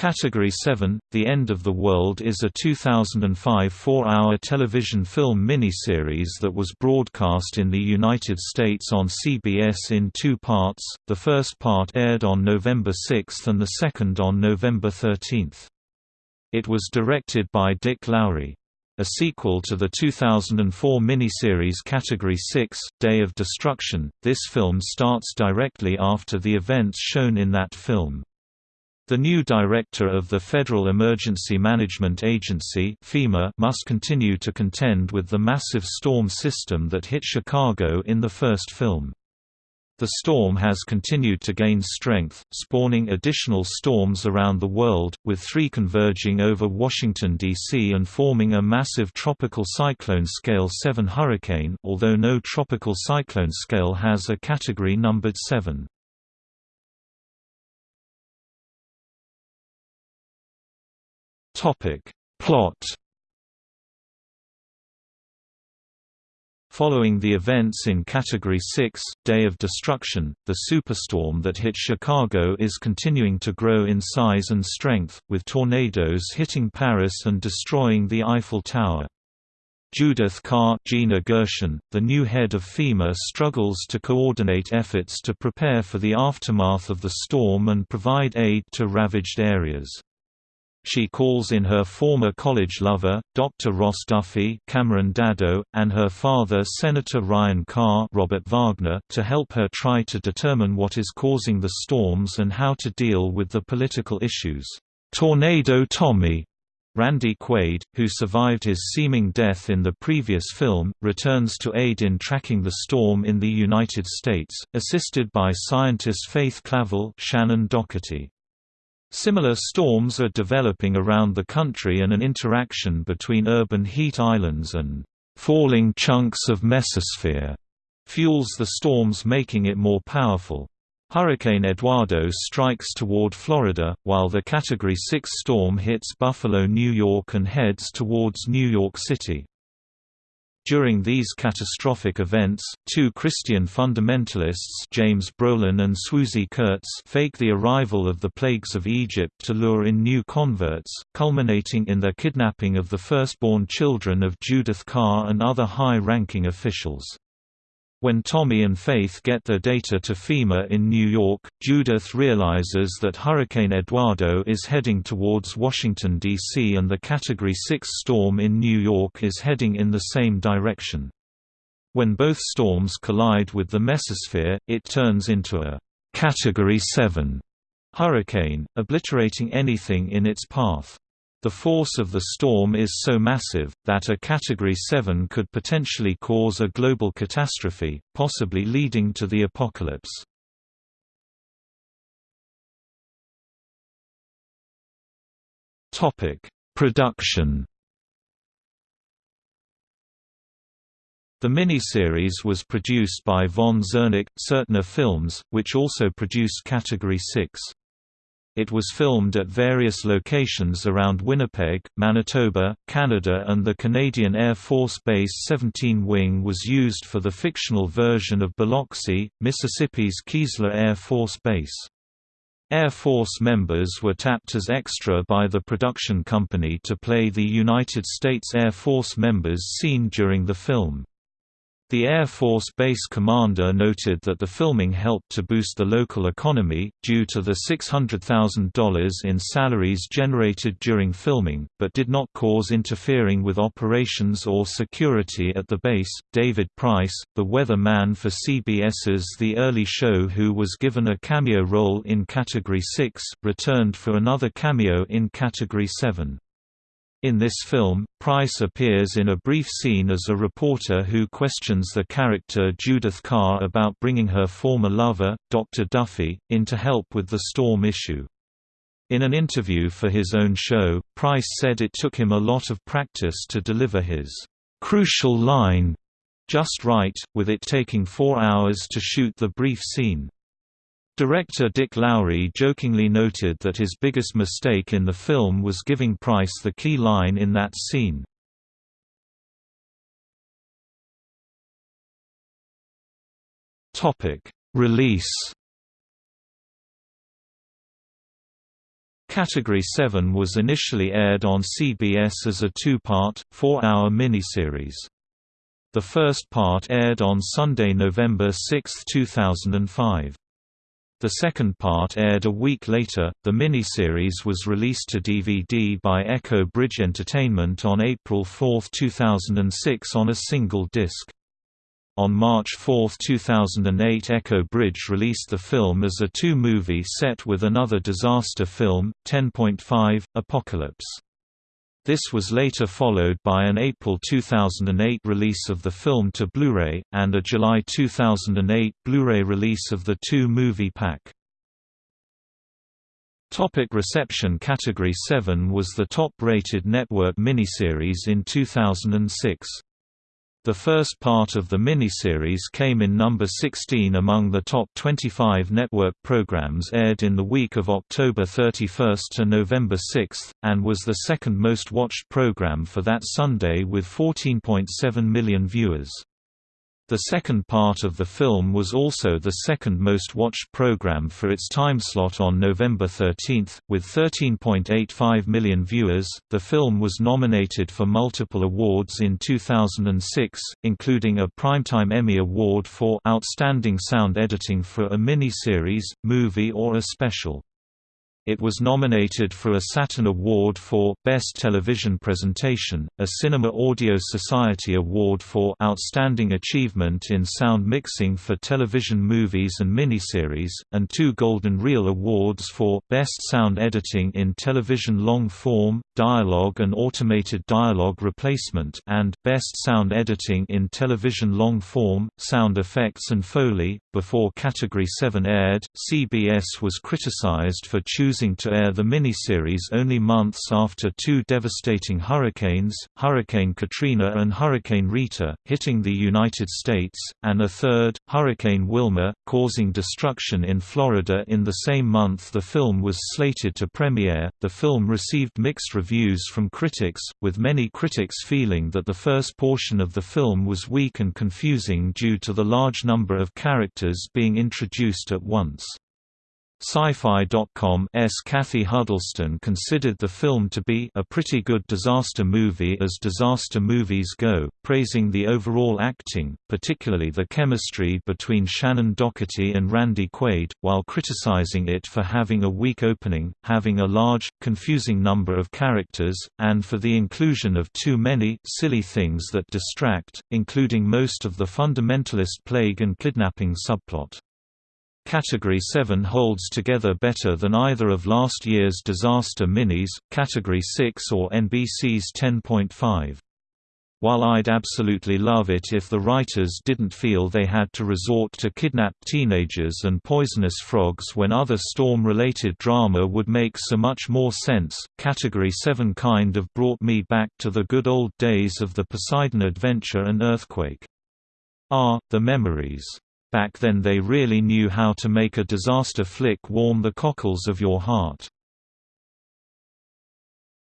Category 7, The End of the World is a 2005 four-hour television film miniseries that was broadcast in the United States on CBS in two parts, the first part aired on November 6 and the second on November 13. It was directed by Dick Lowry. A sequel to the 2004 miniseries Category 6, Day of Destruction, this film starts directly after the events shown in that film. The new director of the Federal Emergency Management Agency FEMA must continue to contend with the massive storm system that hit Chicago in the first film. The storm has continued to gain strength, spawning additional storms around the world, with three converging over Washington, D.C. and forming a massive tropical cyclone scale 7 hurricane although no tropical cyclone scale has a category numbered 7. Topic. Plot Following the events in Category 6, Day of Destruction, the superstorm that hit Chicago is continuing to grow in size and strength, with tornadoes hitting Paris and destroying the Eiffel Tower. Judith Carr Gina Gershon, the new head of FEMA struggles to coordinate efforts to prepare for the aftermath of the storm and provide aid to ravaged areas. She calls in her former college lover, Dr. Ross Duffy Cameron Daddo, and her father Senator Ryan Carr Robert Wagner to help her try to determine what is causing the storms and how to deal with the political issues. Tornado Tommy Randy Quaid, who survived his seeming death in the previous film, returns to aid in tracking the storm in the United States, assisted by scientist Faith Clavel Shannen Doherty. Similar storms are developing around the country and an interaction between urban heat islands and falling chunks of mesosphere fuels the storms making it more powerful. Hurricane Eduardo strikes toward Florida, while the Category 6 storm hits Buffalo, New York and heads towards New York City. During these catastrophic events, two Christian fundamentalists James Brolin and Swoosie Kurtz fake the arrival of the plagues of Egypt to lure in new converts, culminating in their kidnapping of the firstborn children of Judith Carr and other high-ranking officials. When Tommy and Faith get their data to FEMA in New York, Judith realizes that Hurricane Eduardo is heading towards Washington, D.C. and the Category 6 storm in New York is heading in the same direction. When both storms collide with the mesosphere, it turns into a Category 7 hurricane, obliterating anything in its path. The force of the storm is so massive, that a Category 7 could potentially cause a global catastrophe, possibly leading to the apocalypse. Production The miniseries was produced by Von Zerneck, Sertner Films, which also produced Category 6. It was filmed at various locations around Winnipeg, Manitoba, Canada and the Canadian Air Force Base 17 Wing was used for the fictional version of Biloxi, Mississippi's Keesler Air Force Base. Air Force members were tapped as extra by the production company to play the United States Air Force members seen during the film. The Air Force Base commander noted that the filming helped to boost the local economy, due to the $600,000 in salaries generated during filming, but did not cause interfering with operations or security at the base. David Price, the weather man for CBS's The Early Show, who was given a cameo role in Category 6, returned for another cameo in Category 7. In this film, Price appears in a brief scene as a reporter who questions the character Judith Carr about bringing her former lover, Dr. Duffy, in to help with the storm issue. In an interview for his own show, Price said it took him a lot of practice to deliver his crucial line just right, with it taking four hours to shoot the brief scene. Director Dick Lowry jokingly noted that his biggest mistake in the film was giving Price the key line in that scene. Release Category 7 was initially aired on CBS as a two-part, four-hour miniseries. The first part aired on Sunday, November 6, 2005. The second part aired a week later. The miniseries was released to DVD by Echo Bridge Entertainment on April 4, 2006 on a single disc. On March 4, 2008 Echo Bridge released the film as a two-movie set with another disaster film, 10.5, Apocalypse. This was later followed by an April 2008 release of the film to Blu-ray, and a July 2008 Blu-ray release of the two-movie pack. Topic reception Category 7 was the top-rated network miniseries in 2006. The first part of the miniseries came in number 16 among the top 25 network programs aired in the week of October 31 to November 6, and was the second most watched program for that Sunday with 14.7 million viewers. The second part of the film was also the second most watched program for its timeslot on November 13, with 13.85 million viewers. The film was nominated for multiple awards in 2006, including a Primetime Emmy Award for Outstanding Sound Editing for a mini-series, movie or a special. It was nominated for a Saturn Award for Best Television Presentation, a Cinema Audio Society Award for Outstanding Achievement in Sound Mixing for Television Movies and Miniseries, and two Golden Reel Awards for Best Sound Editing in Television Long Form, Dialogue and Automated Dialogue Replacement and Best Sound Editing in Television Long Form, Sound Effects and Foley. Before Category 7 aired, CBS was criticized for choosing choosing to air the miniseries only months after two devastating hurricanes, Hurricane Katrina and Hurricane Rita, hitting the United States, and a third, Hurricane Wilma, causing destruction in Florida in the same month the film was slated to premiere. The film received mixed reviews from critics, with many critics feeling that the first portion of the film was weak and confusing due to the large number of characters being introduced at once. Sci-Fi.com's Kathy Huddleston considered the film to be a pretty good disaster movie as disaster movies go, praising the overall acting, particularly the chemistry between Shannen Doherty and Randy Quaid, while criticizing it for having a weak opening, having a large, confusing number of characters, and for the inclusion of too many silly things that distract, including most of the fundamentalist plague and kidnapping subplot. Category 7 holds together better than either of last year's disaster minis, Category 6 or NBC's 10.5. While I'd absolutely love it if the writers didn't feel they had to resort to kidnapped teenagers and poisonous frogs when other storm-related drama would make so much more sense, Category 7 kind of brought me back to the good old days of the Poseidon Adventure and Earthquake. Ah, the memories. Back then they really knew how to make a disaster flick warm the cockles of your heart.